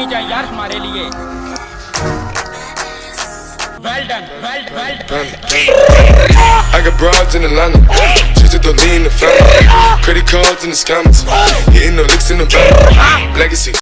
होनी चाहिए यार हमारे लिए well done well well I got broads in Atlanta, just to the lean the family. Credit cards and the scammers, hitting the licks in the back. Legacy.